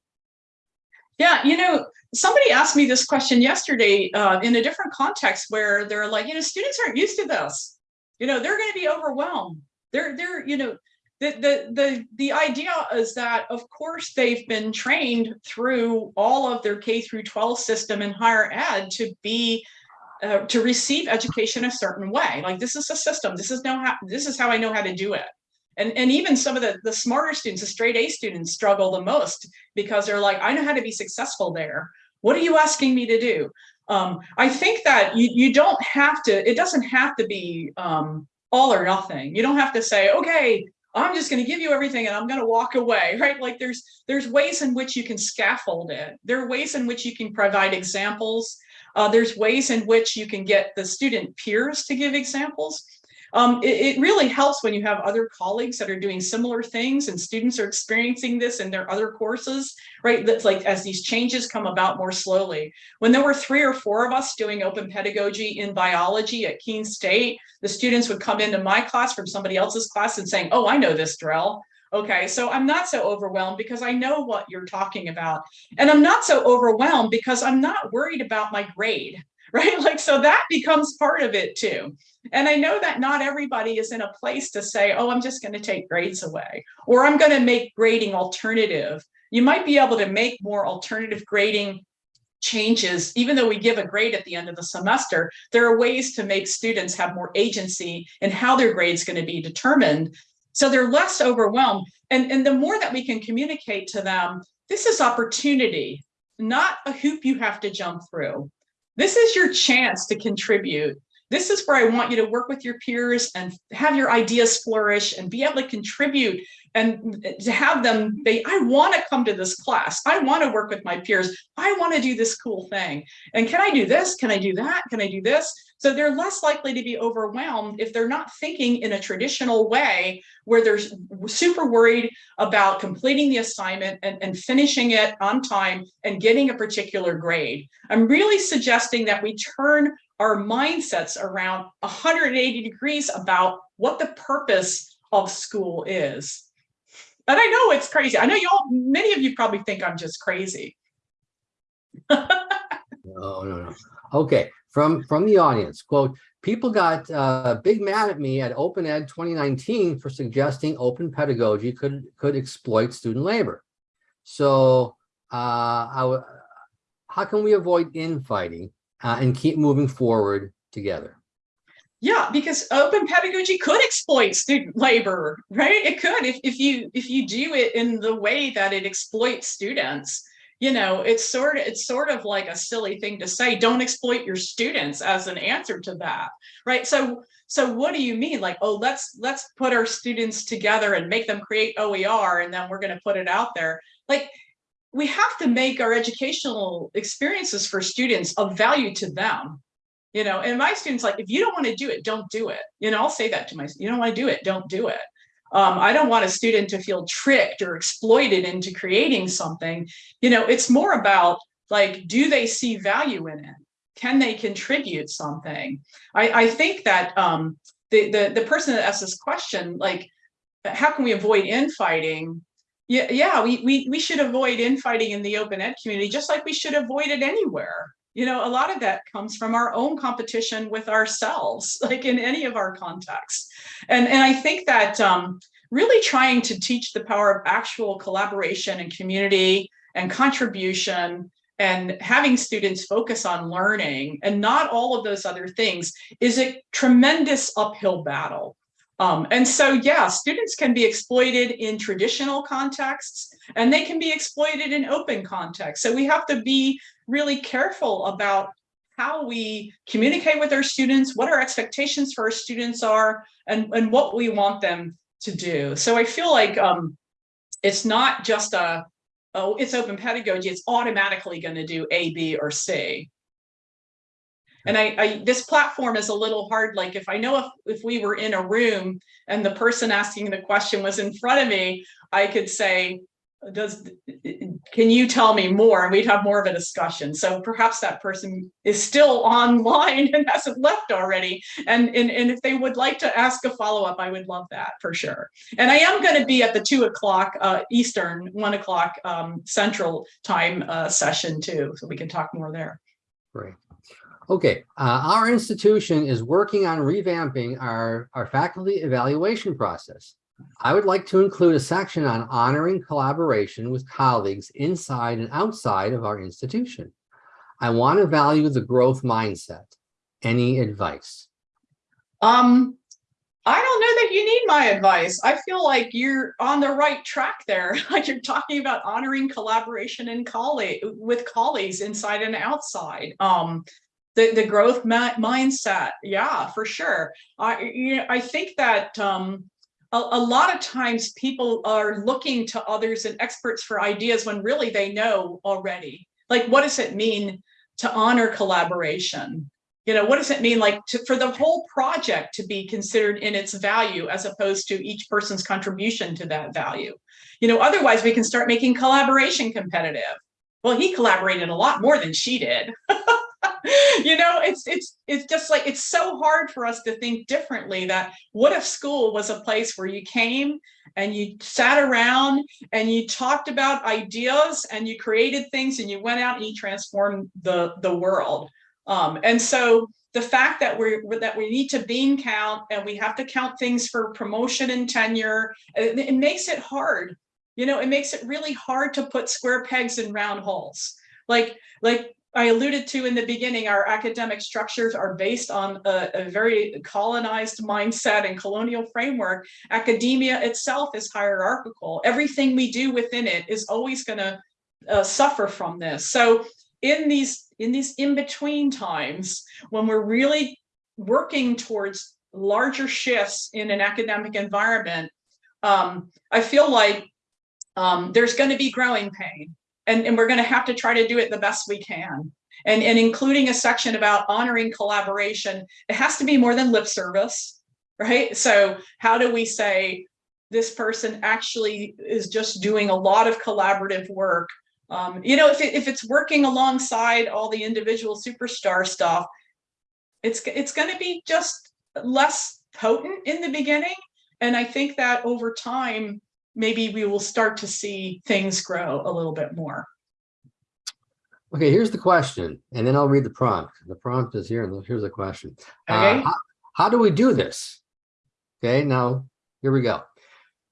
Yeah, you know, somebody asked me this question yesterday uh, in a different context where they're like, you know, students aren't used to this. You know, they're going to be overwhelmed. They're, they're, you know, the, the, the, the idea is that, of course, they've been trained through all of their K through 12 system in higher ed to be uh, to receive education a certain way. Like this is a system. This is know how this is how I know how to do it. And, and even some of the, the smarter students, the straight A students struggle the most because they're like, I know how to be successful there. What are you asking me to do? Um, I think that you, you don't have to, it doesn't have to be um, all or nothing. You don't have to say, okay, I'm just going to give you everything and I'm going to walk away, right? Like there's there's ways in which you can scaffold it. There are ways in which you can provide examples. Uh, there's ways in which you can get the student peers to give examples. Um, it, it, really helps when you have other colleagues that are doing similar things and students are experiencing this in their other courses, right? That's like as these changes come about more slowly. When there were three or four of us doing open pedagogy in biology at Keene State, the students would come into my class from somebody else's class and saying, oh, I know this drill. Okay, so I'm not so overwhelmed because I know what you're talking about. And I'm not so overwhelmed because I'm not worried about my grade, right? Like, so that becomes part of it too. And I know that not everybody is in a place to say, oh, I'm just going to take grades away, or I'm going to make grading alternative. You might be able to make more alternative grading changes, even though we give a grade at the end of the semester, there are ways to make students have more agency in how their grade is going to be determined so they're less overwhelmed. And, and the more that we can communicate to them, this is opportunity, not a hoop you have to jump through. This is your chance to contribute. This is where I want you to work with your peers and have your ideas flourish and be able to contribute and to have them they I want to come to this class. I want to work with my peers. I want to do this cool thing. And can I do this? Can I do that? Can I do this? So they're less likely to be overwhelmed if they're not thinking in a traditional way where they're super worried about completing the assignment and, and finishing it on time and getting a particular grade. I'm really suggesting that we turn our mindsets around 180 degrees about what the purpose of school is. And I know it's crazy. I know y'all, many of you probably think I'm just crazy. no, no, no. Okay, from from the audience, quote, people got uh, big mad at me at Open Ed 2019 for suggesting open pedagogy could could exploit student labor. So uh, how can we avoid infighting uh, and keep moving forward together? Yeah, because open pedagogy could exploit student labor, right? It could if, if you if you do it in the way that it exploits students you know, it's sort of it's sort of like a silly thing to say, don't exploit your students as an answer to that, right? So so what do you mean? Like, oh, let's let's put our students together and make them create OER and then we're going to put it out there. Like we have to make our educational experiences for students of value to them. You know, and my students like, if you don't want to do it, don't do it. You know, I'll say that to my, you don't want to do it, don't do it. Um, I don't want a student to feel tricked or exploited into creating something. You know, it's more about like, do they see value in it? Can they contribute something? I, I think that um, the, the, the person that asked this question, like, how can we avoid infighting? Yeah, yeah, we, we, we should avoid infighting in the open ed community, just like we should avoid it anywhere you know, a lot of that comes from our own competition with ourselves, like in any of our contexts. And, and I think that um, really trying to teach the power of actual collaboration and community and contribution and having students focus on learning and not all of those other things is a tremendous uphill battle. Um, and so, yeah, students can be exploited in traditional contexts and they can be exploited in open contexts. So we have to be really careful about how we communicate with our students, what our expectations for our students are, and, and what we want them to do. So I feel like um, it's not just a, oh, it's open pedagogy, it's automatically going to do A, B, or C. And I, I, this platform is a little hard. Like if I know if, if we were in a room and the person asking the question was in front of me, I could say, does, can you tell me more? And we'd have more of a discussion. So perhaps that person is still online and hasn't left already. And, and, and if they would like to ask a follow-up, I would love that for sure. And I am going to be at the two o'clock uh, Eastern, one o'clock um, Central time uh, session too, so we can talk more there. Great. Okay, uh, our institution is working on revamping our, our faculty evaluation process. I would like to include a section on honoring collaboration with colleagues inside and outside of our institution. I want to value the growth mindset. Any advice? Um, I don't know that you need my advice. I feel like you're on the right track there. Like you're talking about honoring collaboration and colleague with colleagues inside and outside. Um, the, the growth mindset. Yeah, for sure. I, you know, I think that, um, a, a lot of times people are looking to others and experts for ideas when really they know already. Like, what does it mean to honor collaboration? You know, what does it mean like to, for the whole project to be considered in its value as opposed to each person's contribution to that value? You know, otherwise we can start making collaboration competitive. Well, he collaborated a lot more than she did. you know it's it's it's just like it's so hard for us to think differently that what if school was a place where you came and you sat around and you talked about ideas and you created things and you went out and you transformed the the world. Um, and so the fact that we're that we need to bean count and we have to count things for promotion and tenure it, it makes it hard. You know it makes it really hard to put square pegs in round holes. Like like I alluded to in the beginning, our academic structures are based on a, a, very colonized mindset and colonial framework. Academia itself is hierarchical. Everything we do within it is always going to uh, suffer from this. So in these in these in-between times, when we're really working towards larger shifts in an academic environment, um, I feel like um, there's going to be growing pain and, and we're going to have to try to do it the best we can. And, and including a section about honoring collaboration, it has to be more than lip service, right? So how do we say this person actually is just doing a lot of collaborative work? Um, you know, if, it, if it's working alongside all the individual superstar stuff, it's, it's going to be just less potent in the beginning. And I think that over time, maybe we will start to see things grow a little bit more. Okay, here's the question, and then I'll read the prompt. The prompt is here, and here's the question. Uh, okay. Uh, how, how do we do this? Okay, now here we go.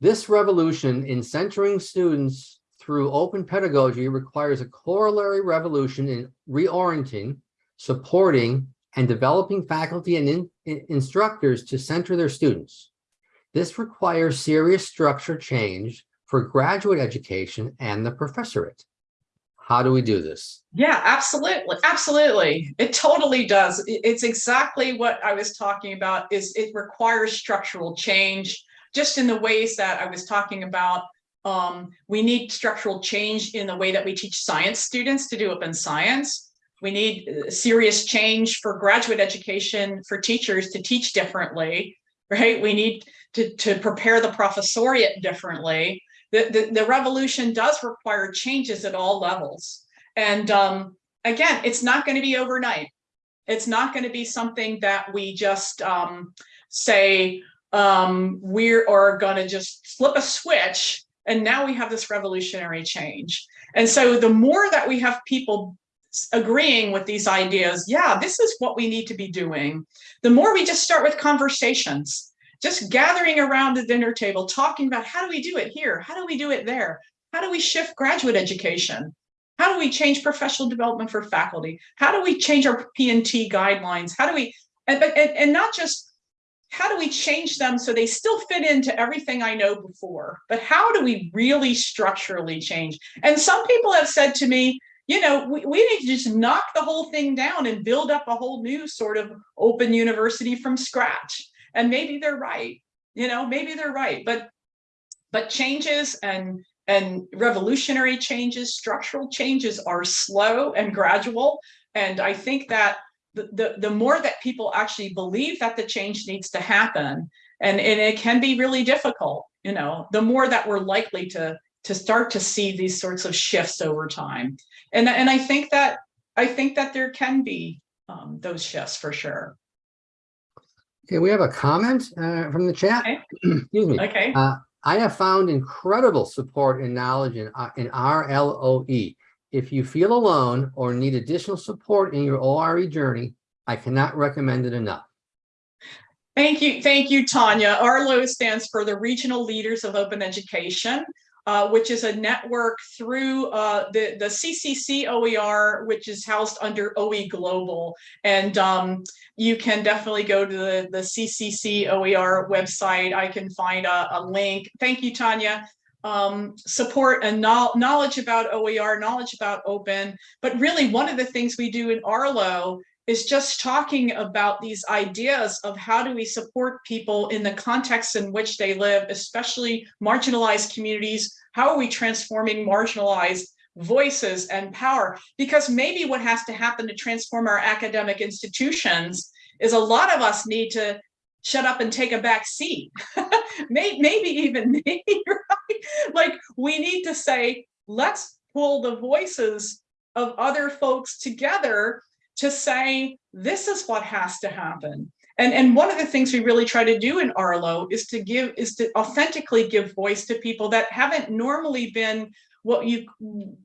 This revolution in centering students through open pedagogy requires a corollary revolution in reorienting, supporting, and developing faculty and in, in instructors to center their students. This requires serious structure change for graduate education and the professorate. How do we do this? Yeah, absolutely. Absolutely. It totally does. It's exactly what I was talking about is it requires structural change just in the ways that I was talking about. Um, we need structural change in the way that we teach science students to do open science. We need uh, serious change for graduate education for teachers to teach differently, right? We need to, to prepare the professoriate differently. The, the, the revolution does require changes at all levels. And um, again, it's not going to be overnight. It's not going to be something that we just um, say um, we are going to just flip a switch and now we have this revolutionary change. And so the more that we have people agreeing with these ideas, yeah, this is what we need to be doing, the more we just start with conversations just gathering around the dinner table, talking about how do we do it here? How do we do it there? How do we shift graduate education? How do we change professional development for faculty? How do we change our P&T guidelines? How do we, and, and, and not just, how do we change them so they still fit into everything I know before, but how do we really structurally change? And some people have said to me, you know, we, we need to just knock the whole thing down and build up a whole new sort of open university from scratch and maybe they're right you know maybe they're right but but changes and and revolutionary changes structural changes are slow and gradual and i think that the, the, the more that people actually believe that the change needs to happen and, and it can be really difficult you know the more that we're likely to to start to see these sorts of shifts over time. And, and I think that, I think that there can be um, those shifts for sure. Okay, we have a comment uh, from the chat. Okay. Excuse me. Okay, Uh, I have found incredible support and knowledge in, uh, in ARLO. If you feel alone or need additional support in your ORE journey, I cannot recommend it enough. thank you, thank you, Tanya. ARLO stands for the Regional Leaders of Open Education, uh, which is a network through uh, the, the CCC OER, which is housed under OE Global. And um, you can definitely go to the, the CCC OER website. I can find a, a link. Thank you, Tanya. Um, support and knowl- knowledge about OER, knowledge about open. But really, one of the things we do in Arlo is just talking about these ideas of how do we support people in the context in which they live, especially marginalized communities. How are we transforming marginalized voices and power? Because maybe what has to happen to transform our academic institutions is a lot of us need to shut up and take a back seat. maybe, even me, right? Like we need to say, let's pull the voices of other folks together to say, this is what has to happen. And, and one of the things we really try to do in Arlo is to give, is to authentically give voice to people that haven't normally been what you,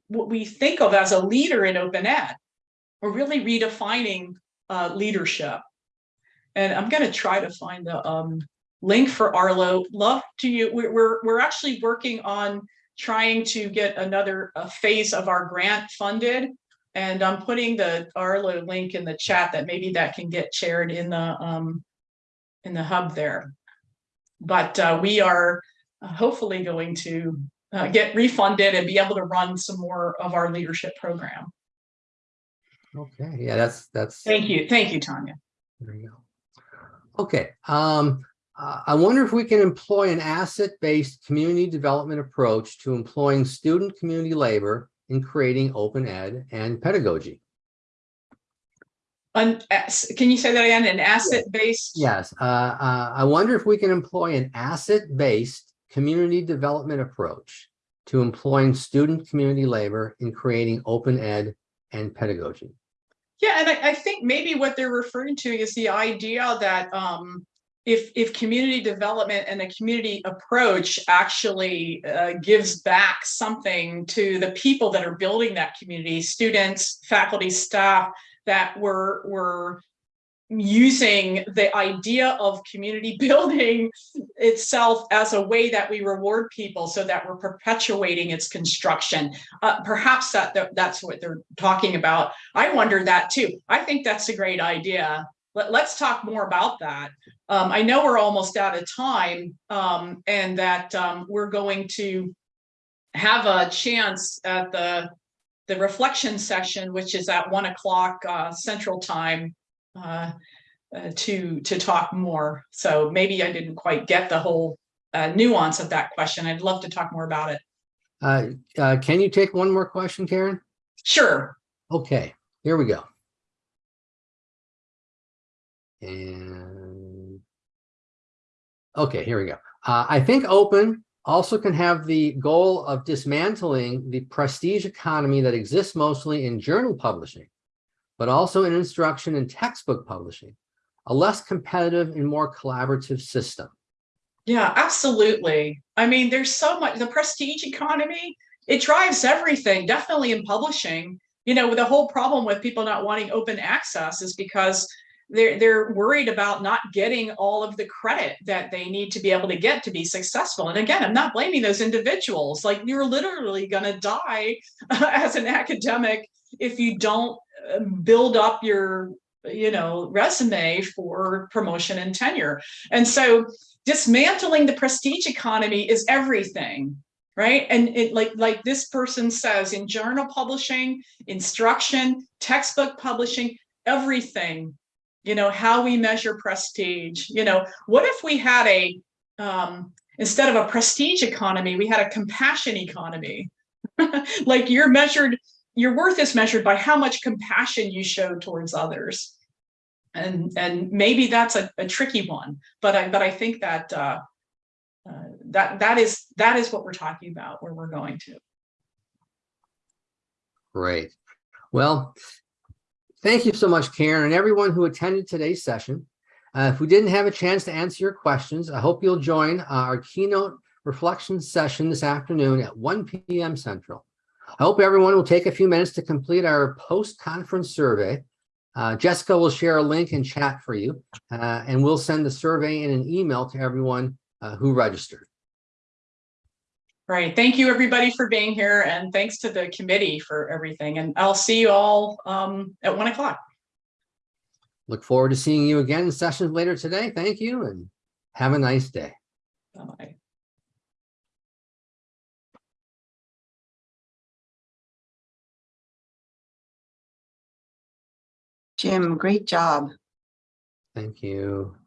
what we think of as a leader in open ed. We're really redefining uh, leadership. And I'm gonna try to find the um, link for Arlo. Love to you. We're, we're, we're actually working on trying to get another phase of our grant funded. And I'm putting the Arlo link in the chat that maybe that can get shared in the um, in the hub there. But uh, we are hopefully going to uh, get refunded and be able to run some more of our leadership program. Okay, yeah, that's, that's. Thank you. Thank you, Tanya. There you go. Okay, um, uh, I wonder if we can employ an asset-based community development approach to employing student community labor in creating open ed and pedagogy. An, can you say that again? An asset-based? Yes, uh, uh, I wonder if we can employ an asset-based community development approach to employing student community labor in creating open ed and pedagogy. Yeah, and I, I think maybe what they're referring to is the idea that um, if if community development and the community approach actually uh, gives back something to the people that are building that community, students, faculty, staff, that were were using the idea of community building itself as a way that we reward people so that we're perpetuating its construction. Uh, perhaps that, that that's what they're talking about. I wonder that too. I think that's a great idea. Let, let's talk more about that. Um, I know we're almost out of time um, and that um, we're going to have a chance at the the reflection session, which is at one o'clock uh, central time uh, uh, to to talk more. So maybe I didn't quite get the whole uh, nuance of that question. I'd love to talk more about it. Uh, uh, can you take one more question, Karen? Sure. Okay, here we go. And okay, here we go. Uh, I think open also can have the goal of dismantling the prestige economy that exists mostly in journal publishing, but also in instruction and textbook publishing, a less competitive and more collaborative system. Yeah, absolutely. I mean, there's so much, the prestige economy, it drives everything, definitely in publishing. You know, the whole problem with people not wanting open access is because they're they're worried about not getting all of the credit that they need to be able to get to be successful. And again i'm not blaming those individuals. Like you're literally going to die as an academic if you don't uh, build up your you know resume for promotion and tenure. And so dismantling the prestige economy is everything right? And it like like this person says in journal publishing instruction textbook publishing everything you know, how we measure prestige. You know, what if we had a, um, instead of a prestige economy, we had a compassion economy? like you're measured, your worth is measured by how much compassion you show towards others. And, and maybe that's a, a tricky one, but I, but I think that uh, uh, that that is that is what we're talking about where we're going to. Great. Well, thank you so much, Karen, and everyone who attended today's session. Uh, if we didn't have a chance to answer your questions, I hope you'll join our keynote reflection session this afternoon at 1 p.m. Central. I hope everyone will take a few minutes to complete our post-conference survey. Uh, Jessica will share a link in chat for you, uh, and we'll send the survey in an email to everyone uh, who registered. Right. Thank you, everybody, for being here, and thanks to the committee for everything. And I'll see you all um, at one o'clock. Look forward to seeing you again in sessions later today. Thank you and have a nice day. Bye. Jim, great job. Thank you.